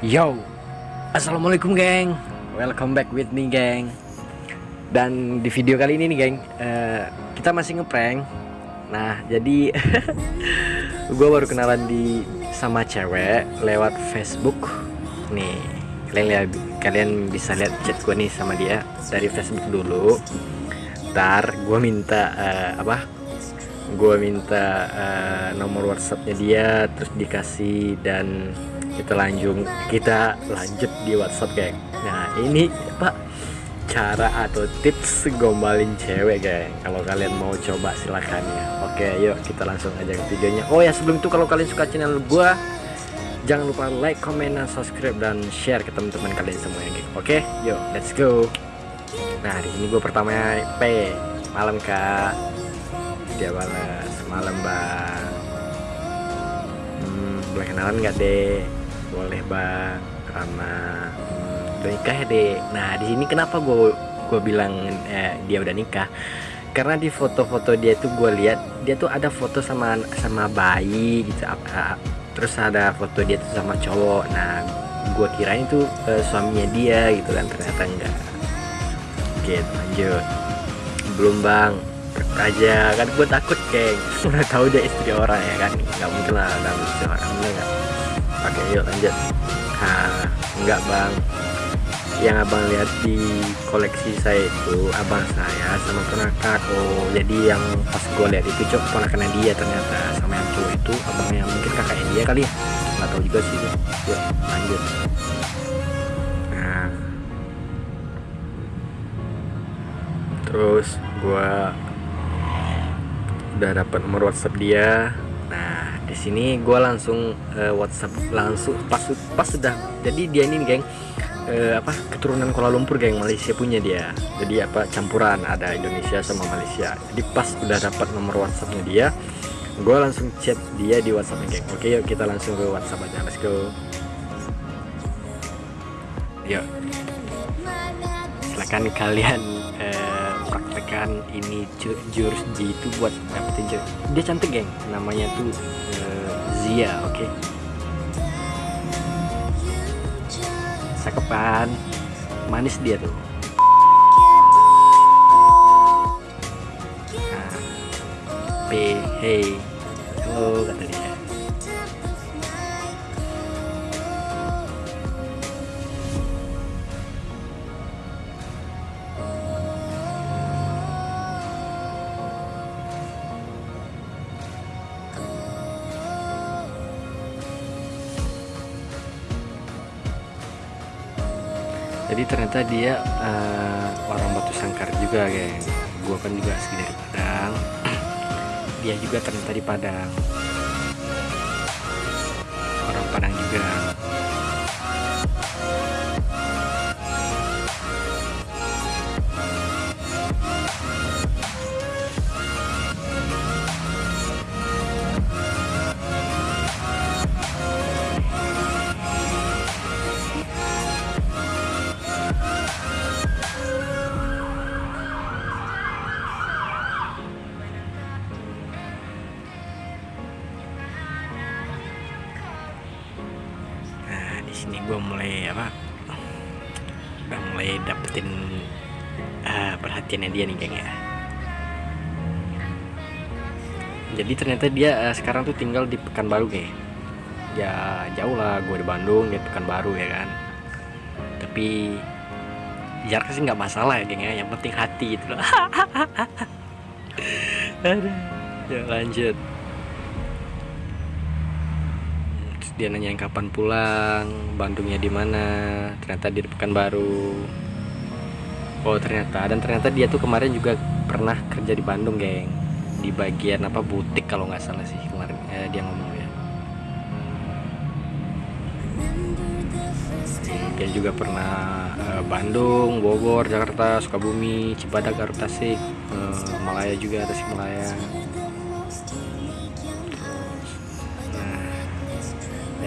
Yo, assalamualaikum geng. Welcome back with me geng. Dan di video kali ini nih geng, uh, kita masih ngeprank. Nah, jadi gue baru kenalan di sama cewek lewat Facebook. Nih, kalian lihat, kalian bisa lihat chat gue nih sama dia dari Facebook dulu. Ntar gue minta uh, apa? Gue minta uh, nomor WhatsAppnya dia, terus dikasih dan kita lanjut kita lanjut di WhatsApp geng. Nah ini pak cara atau tips gombalin cewek geng. Kalau kalian mau coba silahkan ya. Oke yuk kita langsung aja ke videonya. Oh ya sebelum itu kalau kalian suka channel gua jangan lupa like comment dan subscribe dan share ke teman-teman kalian semua oke yuk let's go. Nah di sini gua pertama P. Malam kak. Dia balas. Malam bang hmm, boleh kenalan nggak deh boleh bang. Karena hmm, udah nikah ya dek? Nah di sini kenapa gue gue bilang eh, dia udah nikah? Karena di foto-foto dia tuh gue lihat dia tuh ada foto sama sama bayi gitu. Terus ada foto dia tuh sama cowok. Nah gue kirain itu eh, suaminya dia gitu kan ternyata enggak. Oke lanjut. Belum bang. Aja kan gue takut geng udah tahu dia istri orang ya kan? Nggak mungkin lah ada istri orang enggak pakai yuk lanjut. Nah enggak bang. Yang abang lihat di koleksi saya itu abang saya sama ponakan oh jadi yang pas gue lihat itu cok ponakannya dia ternyata sama yang cowok itu abangnya mungkin kakaknya dia kali ya? Nggak tahu juga sih yuk lanjut. Nah. Terus gue udah dapat nomor WhatsApp dia di sini gue langsung uh, WhatsApp langsung pas pas sudah jadi dia ini geng uh, apa keturunan Kuala Lumpur geng Malaysia punya dia. Jadi apa campuran ada Indonesia sama Malaysia. Jadi pas udah dapat nomor WhatsAppnya dia gue langsung chat dia di WhatsApp geng. Oke yuk kita langsung ke WhatsApp aja let's go. Yuk. Silakan kalian uh, praktekkan ini jurus G itu buat dapetin jurus dia cantik geng. Namanya tuh Zia oke? Okay? cakepan manis dia tuh. Nah, P hey. Halo kata dia jadi ternyata dia uh, orang batu sangkar juga geng. Gua kan juga asli dari Padang. Dia juga ternyata di Padang sini gue mulai apa udah mulai dapetin uh, perhatiannya dia nih geng ya. Jadi ternyata dia uh, sekarang tuh tinggal di Pekanbaru nih ya. Jauh lah gue di Bandung dia Pekanbaru ya kan. Tapi jarak sih nggak masalah ya geng ya. Yang penting hati itu loh. Ya lanjut dia nanyain kapan pulang Bandungnya di mana ternyata di Pekanbaru. Oh ternyata. Dan ternyata dia tuh kemarin juga pernah kerja di Bandung geng. Di bagian apa butik kalau nggak salah sih kemarin eh, dia ngomong ya. Dia juga pernah eh, Bandung Bogor Jakarta Sukabumi Cibadak Garut Tasik eh, Malaya juga Tasik Malaya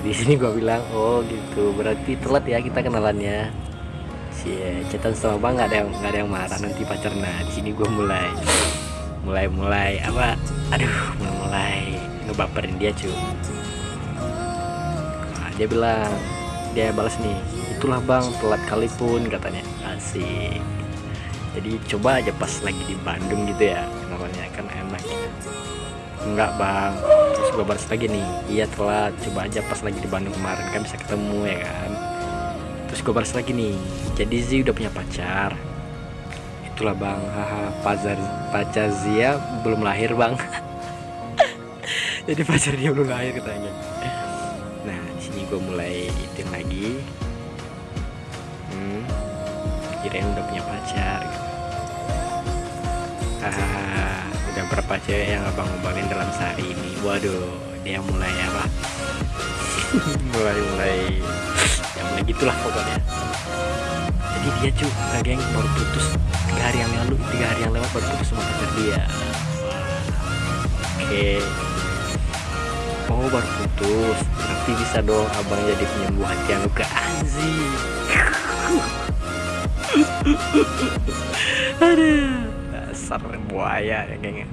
Di sini gue bilang oh gitu. Berarti telat ya kita kenalannya. Si cetan sama bang nggak ada yang nggak ada yang marah nanti pacar nah di sini gue mulai mulai mulai apa aduh mulai mulai ngebaperin dia cuy nah, dia bilang dia balas nih itulah bang telat kali pun katanya. Asik. Jadi coba aja pas lagi di Bandung gitu ya namanya. Enggak bang. Terus gue balas lagi nih. Iya telat. Coba aja pas lagi di Bandung kemarin kan bisa ketemu ya kan? Terus gue balas lagi nih. Jadi Zi udah punya pacar. Itulah bang. Haha pacar pacar Zia belum lahir bang. Jadi pacar dia belum lahir katanya. Nah di sini gue mulai itin lagi. Hmm, kirain udah punya pacar. Gitu. hahaha udah berapa cewek yang abang ngomongin dalam sehari ini? Waduh dia mulai apa? Mulai mulai ya mulai gitulah pokoknya. Jadi dia cuy nah, geng baru putus. Tiga hari yang lalu tiga hari yang lewat baru putus sama pacar dia. Oke. Oh baru putus. Nanti bisa dong abang jadi penyembuh hati yang luka anzi aduh dasar buaya ya geng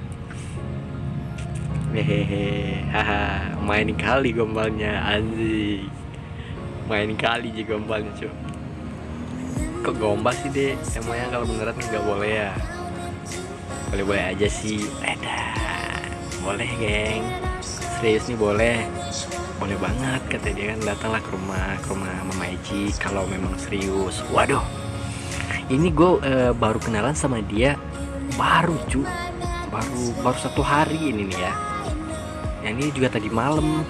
hehehe haha main kali gombalnya anzi main kali juga gombalnya cuy kok gombal sih deh emangnya kalau beneran nggak boleh ya? Boleh boleh aja sih. Edan boleh geng. Serius nih boleh. Boleh banget kata dia kan. Datanglah ke rumah ke rumah Mama Eji kalau memang serius. Waduh. Ini gue uh, baru kenalan sama dia baru cu. Baru baru satu hari ini nih ya. Yang ini juga tadi malam.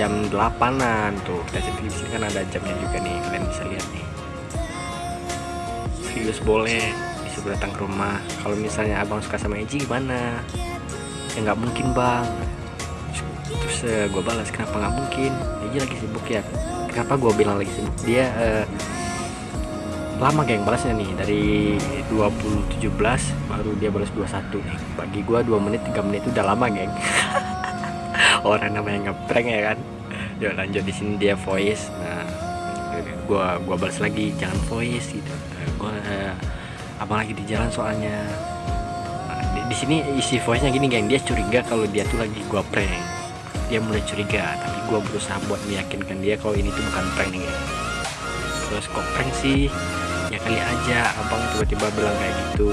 Jam 8an tuh. Kita di sini kan ada jamnya juga nih. Kalian bisa lihat nih. Serius boleh disuruh datang ke rumah. Kalau misalnya abang suka sama Eji gimana? Ya nggak mungkin bang. Terus uh, gue balas kenapa nggak mungkin? Eji lagi sibuk ya. Kenapa gue bilang lagi sibuk? Dia uh, lama geng balasnya nih. Dari 2017 baru dia balas 21 nih bagi gue 2 menit 3 menit itu udah lama geng. Orang namanya ngeprank ya kan? Yuk lanjut di sini dia voice. Nah gua gua balas lagi jangan voice gitu. Gua uh, abang lagi di jalan soalnya? Nah, di, di sini isi voice nya gini geng. Dia curiga kalau dia tuh lagi gua prank. Dia mulai curiga tapi gua berusaha buat meyakinkan dia kalau ini tuh bukan prank nih geng. Terus kok prank sih ya kali aja. Abang tiba-tiba bilang kayak gitu.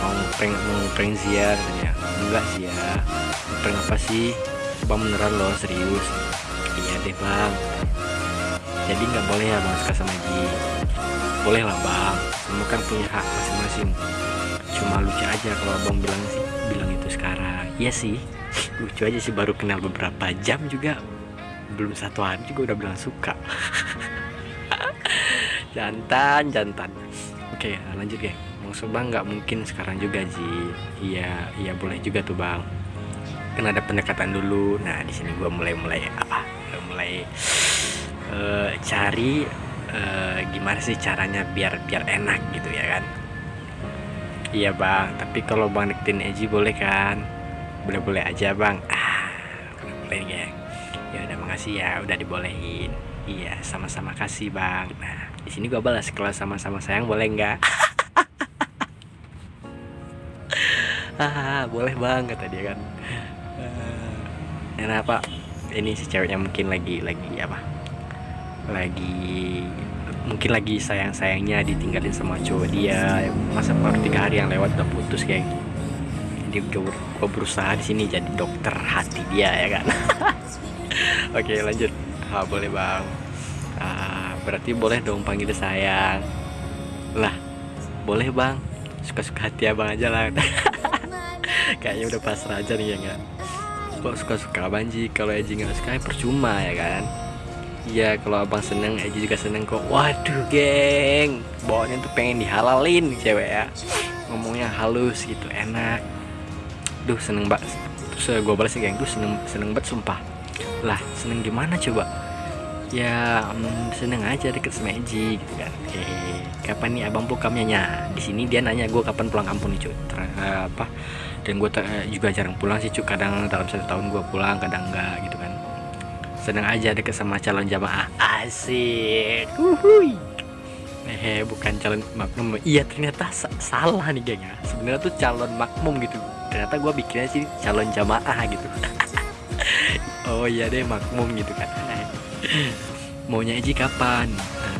Mau prank mau prank Zia katanya enggak sih ya prank apa sih? Bang beneran loh serius. Iya deh bang. Jadi nggak boleh ya bang suka sama Ji. Boleh lah bang. Semua kan punya hak masing-masing. Cuma lucu aja kalau abang bilang sih bilang itu sekarang. Iya sih. Lucu aja sih baru kenal beberapa jam juga. Belum satu hari juga udah bilang suka jantan jantan. Oke lanjut ya maksud bang nggak mungkin sekarang juga Ji. Iya iya boleh juga tuh bang. Kan ada pendekatan dulu. Nah di sini gue mulai mulai apa mulai uh, cari uh, gimana sih caranya biar biar enak gitu ya kan? Iya bang. Tapi kalau bang deketin Eji boleh kan? Boleh boleh aja bang. Ah boleh boleh geng. Ya udah makasih ya udah dibolehin. Iya sama-sama. Kasih bang. Nah di sini gue balas kalau sama-sama sayang boleh nggak? Ah boleh bang kata dia kan. Kenapa ini si ceweknya mungkin lagi lagi apa? Lagi mungkin lagi sayang sayangnya ditinggalin sama cowok dia. Masa baru tiga hari yang lewat udah putus kayak jadi gue, gue berusaha di sini jadi dokter hati dia ya kan? Oke lanjut. Ah, boleh bang. Ah, berarti boleh dong panggil sayang. Lah boleh bang. Suka-suka hati abang aja lah. Kayaknya udah pasrah aja nih ya kan kok suka-suka Banji kalau Eji nggak suka ya percuma ya kan? Iya kalau abang seneng Eji juga seneng kok. Waduh geng. Bawaannya tuh pengen dihalalin cewek ya. Ngomongnya halus gitu enak. Duh seneng banget Terus uh, gue balas geng. Duh seneng, seneng banget sumpah. Lah seneng gimana coba Ya um, seneng aja deket sama Eji gitu kan. Eh kapan nih abang pulang kampungnya Di sini dia nanya gue kapan pulang kampung nih cuy Ter, apa dan gue juga jarang pulang sih cuk. Kadang dalam satu tahun gue pulang kadang enggak gitu kan. Seneng aja deket sama calon jamaah. Asik. Uhui eh bukan calon makmum. Iya ternyata sa salah nih geng ya. Sebenarnya tuh calon makmum gitu. Ternyata gue bikinnya sih calon jamaah gitu. Oh iya deh makmum gitu kan maunya Eji kapan? Nah,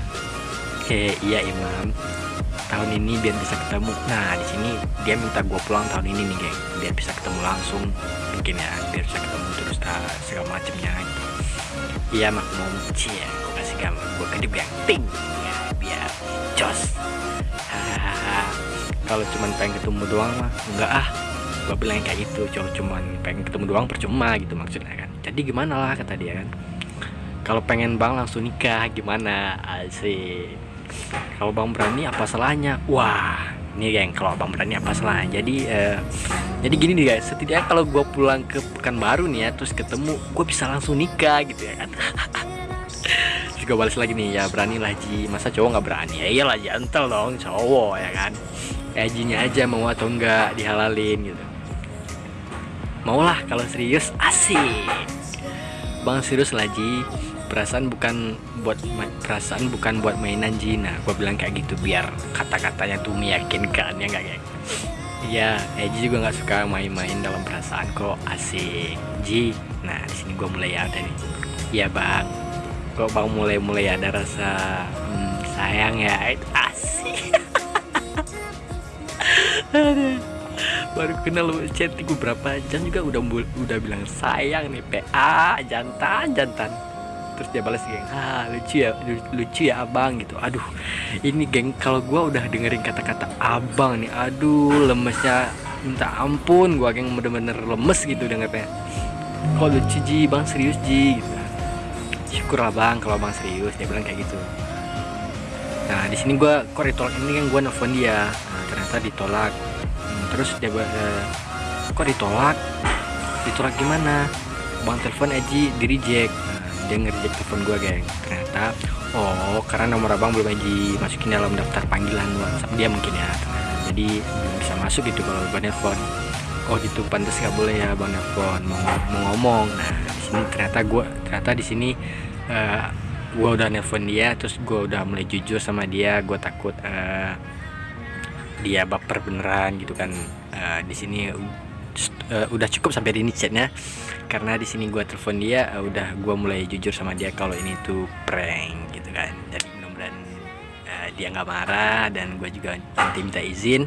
iya Imam. Tahun ini biar bisa ketemu. Nah di sini dia minta gue pulang tahun ini nih geng. Biar bisa ketemu langsung mungkin ya biar bisa ketemu terus uh, segala macemnya. Gitu. iya makmum cie gue kasih gambar gue kedip yang ting. Ya biar jos. Kalau cuman pengen ketemu doang mah enggak ah. Gue bilang kayak gitu. Cuma cuman pengen ketemu doang percuma gitu maksudnya kan. Jadi gimana lah kata dia kan kalau pengen bang langsung nikah gimana? Asik. Kalau bang berani apa salahnya? Wah ini geng kalau bang berani apa salahnya? Jadi uh, jadi gini nih guys. Setidaknya kalau gue pulang ke Pekanbaru nih ya terus ketemu gue bisa langsung nikah gitu ya kan? Juga balas lagi nih ya berani lah Ji. Masa cowok nggak berani? Ya iyalah jantel dong cowok ya kan? Ejinya aja mau atau enggak dihalalin gitu. Maulah kalau serius asik bang serius lah Ji perasaan bukan buat perasaan bukan buat mainan Jina gue bilang kayak gitu biar kata-katanya tuh meyakinkan ya enggak Iya, Eji juga nggak suka main-main dalam perasaan kok asik. Ji, nah di sini gue mulai ada nih. Iya bang, kok bang mulai-mulai ada rasa hmm, sayang ya, asik. baru kenal chatting berapa jam juga udah udah bilang sayang nih PA jantan jantan. Terus dia balas geng ah lucu ya lucu ya abang gitu. Aduh ini geng kalau gue udah dengerin kata-kata abang nih aduh lemesnya minta ampun gue geng bener-bener lemes gitu dengernya. Kok lucu ji? Bang serius ji? Gitu. Syukur lah bang kalau bang serius dia bilang kayak gitu. Nah di sini kok ditolak? Ini kan gue nelfon dia. Nah, ternyata ditolak terus dia uh, kok ditolak? Ditolak gimana? Bang telepon Eji di reject. Dia ngerjek telepon gue geng. Ternyata oh karena nomor abang belum aja masukin dalam daftar panggilan WhatsApp dia mungkin ya. Jadi belum bisa masuk gitu kalau gue nelfon oh gitu pantas gak boleh ya bang nelfon mau, mau ngomong. Nah di sini ternyata gue ternyata di sini uh, eh, gue udah nelfon dia terus gue udah mulai jujur sama dia. Gue takut uh, dia baper beneran gitu kan. Uh, di sini uh, udah cukup sampai ini chatnya. Karena di sini gue telepon dia uh, udah gue mulai jujur sama dia kalau ini tuh prank gitu kan. Jadi mudah-mudahan uh, dia nggak marah dan gue juga nanti minta izin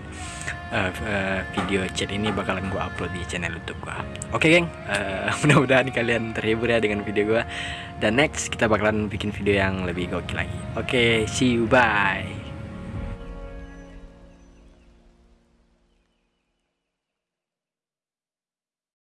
uh, uh, video chat ini bakalan gue upload di channel YouTube gue oke okay, geng. Uh, mudah-mudahan kalian terhibur ya dengan video gue dan next kita bakalan bikin video yang lebih gokil lagi. Oke okay, see you bye